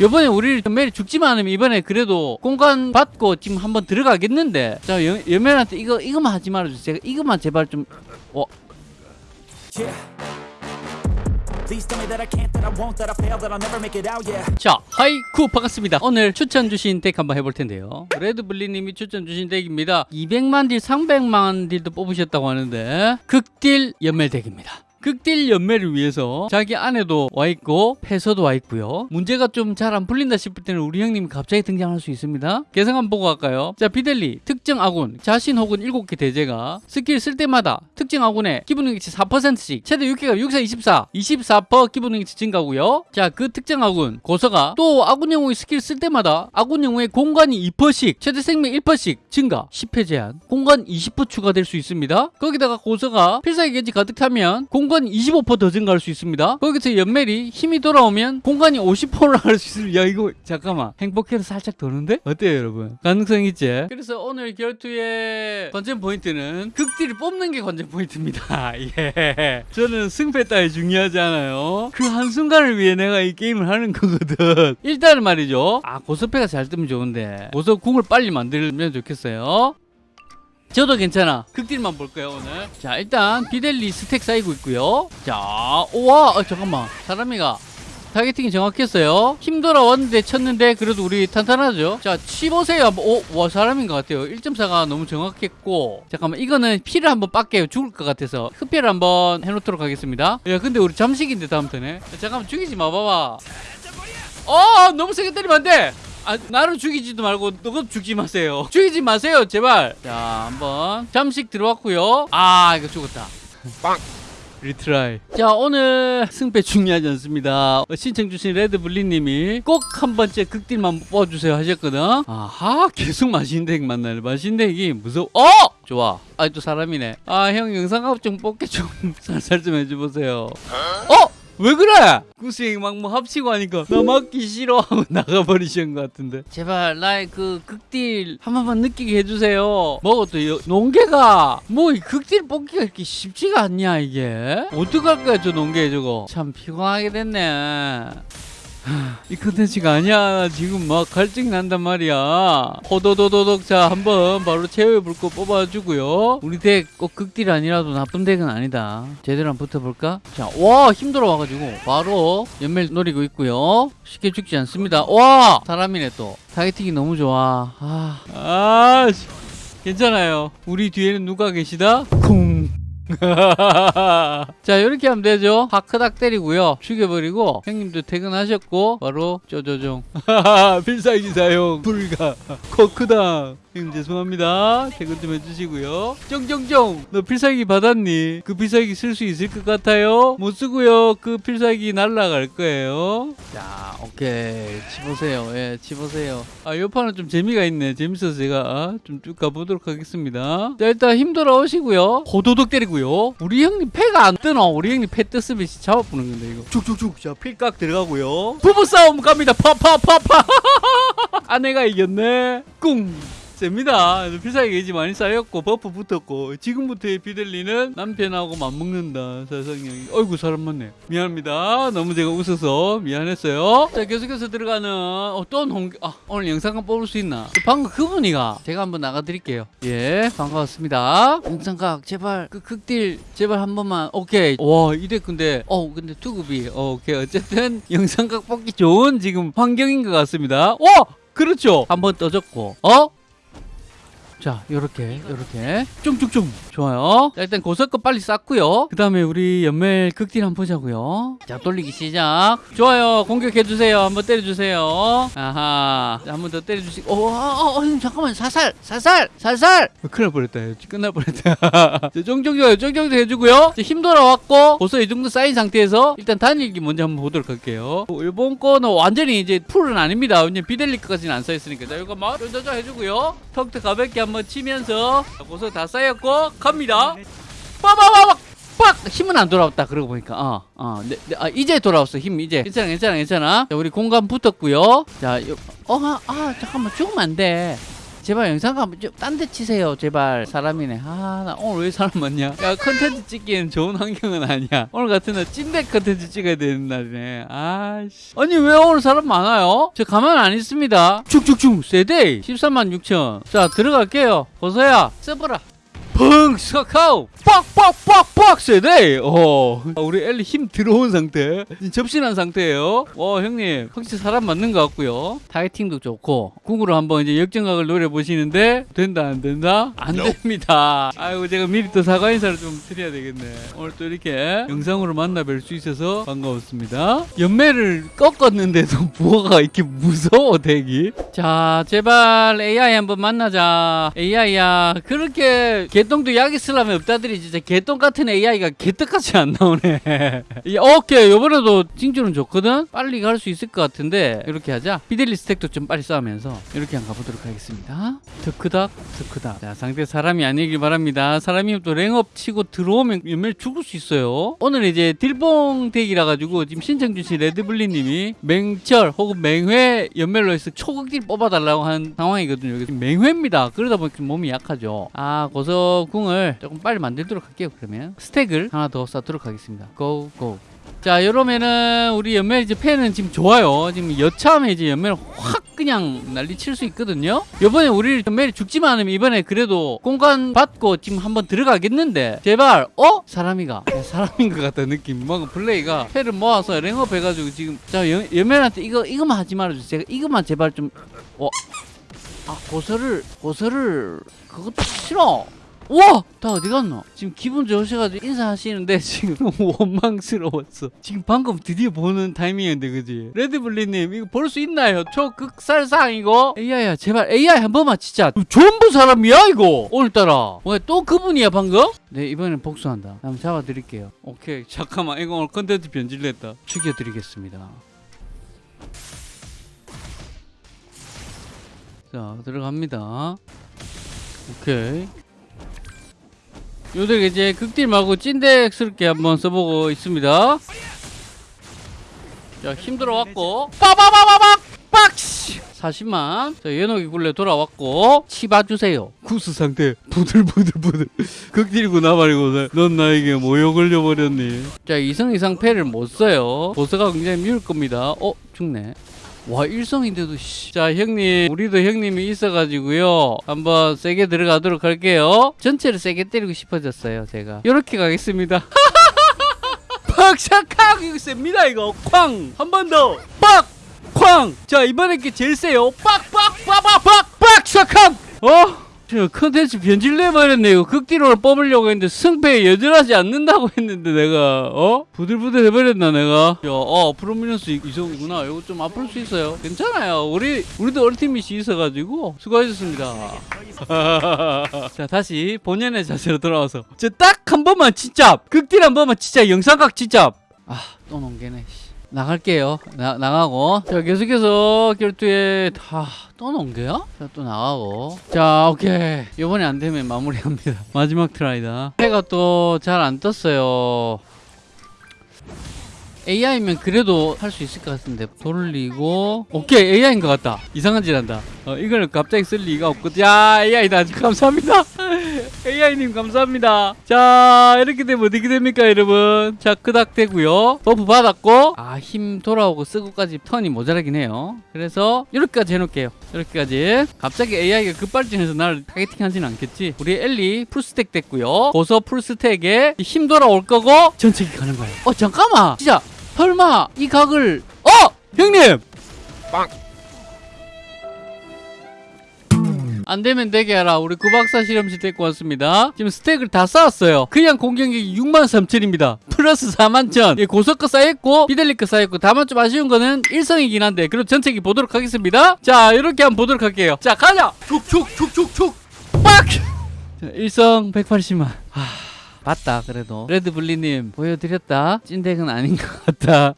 이번에 우리 연멜이 죽지만 않으면 이번에 그래도 공관 받고 지금 한번 들어가겠는데 자 연, 연멜한테 이거 이거만 하지 말아주세요 이거만 제발 좀 어. 자, 하이쿠 반갑습니다. 오늘 추천 주신 deck 한번 해볼 텐데요. 레드블리님이 추천 주신 deck입니다. 200만 딜, 300만 딜도 뽑으셨다고 하는데 극딜 연멜 deck입니다. 극딜 연멜을 위해서 자기 안에도 와 있고 패서도 와 있고요. 문제가 좀 잘 안 풀린다 싶을 때는 우리 형님이 갑자기 등장할 수 있습니다. 개성 한번 보고 갈까요? 자, 비델리 특정 아군 자신 혹은 7개 대죄가 스킬 쓸 때마다 특정 아군의 기본 능력치 4%씩 최대 6개가 6사 24 24% 기본 능력치 증가고요. 자, 그 특정 아군 고서가 또 아군 영웅의 스킬 쓸 때마다 아군 영웅의 공관이 2%씩 최대 생명 1%씩 증가 10회 제한 공관 20% 추가될 수 있습니다. 거기다가 고서가 필살기 게지 가득 타면 공관 25%더 증가할 수 있습니다. 거기서 연멜이 힘이 돌아오면 공관이 50% 올라갈 수 있습니다. 야 이거 잠깐만 행복해서 살짝 도는데? 어때요 여러분? 가능성 있지? 그래서 오늘 결투의 관전 포인트는 극딜을 뽑는 게 관전 포인트입니다. 예. 저는 승패 따위 중요하지 않아요. 그 한순간을 위해 내가 이 게임을 하는 거거든. 일단은 말이죠. 아 고서패가 잘 뜨면 좋은데 고서 궁을 빨리 만들면 좋겠어요. 저도 괜찮아. 극딜만 볼 거예요, 오늘. 자, 일단 비델리 stack 쌓이고 있고요. 자, 우와, 어, 잠깐만. 사람이가 targeting이 정확했어요. 힘 돌아왔는데 쳤는데 그래도 우리 탄탄하죠. 자, 치보세요. 한번. 오, 와, 사람인 것 같아요. 1.4가 너무 정확했고. 잠깐만, 이거는 피를 한번 빡게요. 죽을 것 같아서. 흡혈을 한번 해놓도록 하겠습니다. 야, 근데 우리 잠식인데 다음 턴에. 야, 잠깐만, 죽이지 마, 봐봐. 어, 너무 세게 때리면 안 돼. 아, 나를 죽이지도 말고 너도 죽지 마세요. 죽이지 마세요, 제발. 자, 한번 잠식 들어왔고요. 아, 이거 죽었다. 빵. retry. 자, 오늘 승패 중요하지 않습니다. 어, 신청 주신 레드블리님이 꼭 한 번째 극딜만 뽑아주세요 하셨거든. 아하, 계속 맛있는 deck 만나네. 맛있는 deck이 무서워. 어! 좋아. 아, 또 사람이네. 아, 형 영상각 좀 뽑게 좀 살살 좀 해줘보세요. 어? 왜 그래? 구스행 막뭐 합치고 하니까 나 맞기 싫어 하고 나가버리신 것 같은데. 제발 나의 그 극딜 한 번만 느끼게 해주세요. 또 여- 농개가 뭐 이 극딜 뽑기가 이렇게 쉽지가 않냐 이게? 어떡할 거야 저 농개 저거? 참 피곤하게 됐네 이 컨텐츠가 아니야. 지금 막 갈증 난단 말이야. 호도도도독 자 한번 바로 불꽃 뽑아주고요. 우리 deck 꼭 극딜 아니라도 나쁜 deck은 아니다. 제대로 한번 붙어볼까? 자와 힘 돌아와가지고 바로 연멜 노리고 있고요. 쉽게 죽지 않습니다. 와 사람이네 또. targeting이 너무 좋아. 아, 아 씨. 괜찮아요. 우리 뒤에는 누가 계시다? 쿵 자 이렇게 하면 되죠? 하크닥 때리고요. 죽여버리고 형님도 퇴근하셨고 바로 쪼조종. 필살기 사용. 불가. 코크당 형님 죄송합니다. 퇴근 좀 해주시고요. 쫑쫑쫑 너 필살기 받았니? 그 필살기 쓸 수 있을 것 같아요? 못 쓰고요. 그 필살기 날라갈 거예요. 자 오케이. 치보세요. 예 치보세요. 아이 판은 좀 재미가 있네. 재밌어서 제가 좀쭉 가보도록 하겠습니다. 자 일단 힘 돌아오시고요. 호도독 때리고요. 우리 형님 패가 안 뜨나? 우리 형님 패 떴으면 잡아보는 건데 이거. 쭉쭉쭉. 자 필각 들어가고요. 부부싸움 갑니다. 파파파파. 아내가 이겼네. 꿍 셉니다. 필살기 게이지 많이 쌓였고 버프 붙었고 지금부터의 비델리는 남편하고 맞먹는다. 사상형이 어이구 사람 많네. 미안합니다. 너무 제가 웃어서 미안했어요. 자 계속해서 들어가는 어떤 홍... 아 오늘 영상감 뽑을 수 있나? 방금 그분이가 제가 한번 나가드릴게요. 예 반갑습니다. 영상각 제발 그 극딜 제발 한 번만. 오케이. 와 이래 근데 어 근데 투급이 어, 오케이. 어쨌든 영상각 뽑기 좋은 지금 환경인 것 같습니다. 와 그렇죠. 한 번 떠졌고 어 자, 요렇게, 요렇게. 쫑쫑쫑. 좋아요. 자, 일단 고석거 빨리 쌓고요. 그 다음에 우리 연멜 극딜 한번 보자고요. 자, 돌리기 시작. 좋아요. 공격해주세요. 한번 때려주세요. 아하. 자, 한번 더 때려주시고. 어, 어, 어, 어, 형, 잠깐만. 사살! 사살! 사살! 어, 큰일 날 뻔했다. 끝날 뻔했다. 자, 쫑쫑쫑, 쫑쫑쫑 해주고요. 자, 힘 돌아왔고, 벌써 이 정도 쌓인 상태에서 일단 단일기 먼저 한번 보도록 할게요. 어, 일본 거는 완전히 이제 풀은 아닙니다. 왜냐면 비델리까지는 안 쌓였으니까. 자, 이거 막 쫀쫀쫀 해주고요. 턱도 가볍게 한번 치면서 고소 다 쌓였고 갑니다. 빠바바박 빡. 힘은 안 돌아왔다. 그러고 보니까. 어, 어, 네, 네, 아, 이제 돌아왔어. 힘 이제. 괜찮아 괜찮아 괜찮아. 자, 우리 공관 붙었고요. 자 요, 어, 아, 아 잠깐만. 죽으면 안 돼. 제발 영상각 딴데 치세요. 제발. 사람이네. 아 나 오늘 왜 사람 많냐? 야 컨텐츠 찍기엔 좋은 환경은 아니야. 오늘 같은 날 찐백 컨텐츠 찍어야 되는 날이네. 아씨. 아니 왜 오늘 사람 많아요? 저 가만 안 있습니다. 쭉쭉쭉 세데이 13만 6천. 자 들어갈게요. 고서야. 써보라 펑 스카카오! 빡빡빡빡 세대! 어. 우리 엘리 힘 들어온 상태. 접신한 상태예요. 와 형님. 확실히 사람 맞는 것 같고요. 타이팅도 좋고. 궁으로 한번 이제 역전각을 노려보시는데 된다 안 된다? 안 됩니다. 아이고 제가 미리 또 사과 인사를 좀 드려야 되겠네. 오늘 또 이렇게 영상으로 만나 뵐 수 있어서 반가웠습니다. 연멜을 꺾었는데도 부어가 이렇게 무서워 대기? 자 제발 AI 한번 만나자. AI야. 그렇게 개 똥도 약이 쓰려면 없다더니 진짜 개똥 같은 AI가 개떡같이 안 나오네. 이, 오케이 요번에도 징조는 좋거든? 빨리 갈 수 있을 것 같은데 이렇게 하자. 비델리 stack도 좀 빨리 쌓으면서 이렇게 한번 가보도록 하겠습니다. 더크닥 더크닥. 자 상대 사람이 아니길 바랍니다. 사람이 또 랭업 치고 들어오면 연멸 죽을 수 있어요. 오늘 이제 딜봉 덱이라 가지고 지금 신청 주신 레드블리님이 맹철 혹은 맹회 연멸로 해서 초극딜 뽑아달라고 한 상황이거든요. 여기 맹회입니다. 그러다 보니까 몸이 약하죠. 아 고서 궁을 조금 빨리 만들도록 할게요 그러면. 스택을 하나 더 쌓도록 하겠습니다. 고고. 자 이러면은 우리 연멜 이제 팬은 지금 좋아요. 지금 여차하면 이제 연멜 확 그냥 난리 칠 수 있거든요. 이번에 우리 연멜이 죽지만 않으면 이번에 그래도 공간 받고 지금 한번 들어가겠는데 제발 어? 사람이가. 야, 사람인 것 같다 느낌. 뭔가 플레이가 패를 모아서 랭업 해가지고 지금. 자 연, 연멜한테 이거 이거만 하지 말아주세요. 제가 이거만 제발 좀 어? 아 고서를 고서를 그것도 싫어 우와! 다 어디 갔노? 지금 기분 좋으셔가지고 인사하시는데 지금 너무 원망스러웠어. 지금 방금 드디어 보는 타이밍인데, 그지? 레드블리님, 이거 볼 수 있나요? 초극살상 이거? AI야, 제발 AI 한 번만 진짜. 전부 사람이야, 이거! 오늘따라. 왜또 그분이야, 방금? 네, 이번엔 복수한다. 한번 잡아드릴게요. 오케이, 잠깐만. 이거 오늘 컨텐츠 변질됐다. 죽여드리겠습니다. 자, 들어갑니다. 오케이. 요들 이제 극딜 말고 찐덱스럽게 한번 써보고 있습니다. 자, 힘들어 왔고. 빠바바바박! 빡시! 40만. 자, 연옥이 굴레 돌아왔고. 치봐주세요. 구스 상태. 부들부들부들. 극딜이고 나발이고. 넌 나에게 모욕 걸려버렸니? 자, 이성 이상 패를 못 써요. 보스가 굉장히 미울 겁니다. 어, 죽네. 와 일성인데도 씨. 자 형님 우리도 형님이 있어가지고요. 한번 세게 들어가도록 할게요. 전체를 세게 때리고 싶어졌어요 제가. 이렇게 가겠습니다. 팍샥하고 셉니다 이거. 쾅 한 번 더 빡 쾅 자 이번에 게 제일 세요. 빡빡빡빡빡! 빡 샥함 어? 저 컨텐츠 변질내 버렸네. 이거 극딜을 뽑으려고 했는데 승패에 연연하지 않는다고 했는데 내가 어? 부들부들 해버렸나 내가? 야 어 프로미넌스 이성이구나. 이거 좀 아플 수 있어요. 괜찮아요. 우리 우리도 ultimate이 있어가지고 수고하셨습니다. 자 다시 본연의 자세로 돌아와서. 저 딱 한 번만 진짜 극딜 한 번만 진짜 영상각 진짜 아또 씨. 나갈게요. 나, 나가고. 자 계속해서 결투에 다또 농개야? 자또 나가고. 자 오케이. 이번에 안 되면 마무리합니다. 마지막 try다. 해가 또 잘 안 떴어요. AI면 그래도 할 수 있을 것 같은데. 돌리고. 오케이 AI인 것 같다. 이상한 짓 한다. 어, 이걸 갑자기 쓸 리가 없거든 야 AI다. 감사합니다 AI님 감사합니다. 자 이렇게 되면 어떻게 됩니까 여러분? 자 끄닥 되고요. buff 받았고 아 힘 돌아오고 쓰고까지 턴이 모자라긴 해요. 그래서 이렇게까지 해놓을게요. 이렇게까지. 갑자기 AI가 급발진해서 나를 targeting 하진 않겠지? 우리 엘리 full stack 됐고요. 고서 full stack에 힘 돌아올 거고 전체기 가는 거예요. 어 잠깐만! 진짜! 설마 이 각을 어! 형님 안 되면 되게 하라. 우리 구박사 실험실 데리고 왔습니다. 지금 스택을 다 쌓았어요. 그냥 공격력이 6만 3천입니다. 플러스 4만 천. 예, 고속거 쌓였고, 비델리거 쌓였고, 다만 좀 아쉬운 거는 일성이긴 한데, 그럼 전체기 보도록 하겠습니다. 자, 이렇게 한번 보도록 할게요. 자, 가자! 촉촉촉촉촉! 빡! 자, 일성 180만. 하... 맞다, 그래도. 레드블리님, 보여드렸다. 찐덱은 아닌 것 같다.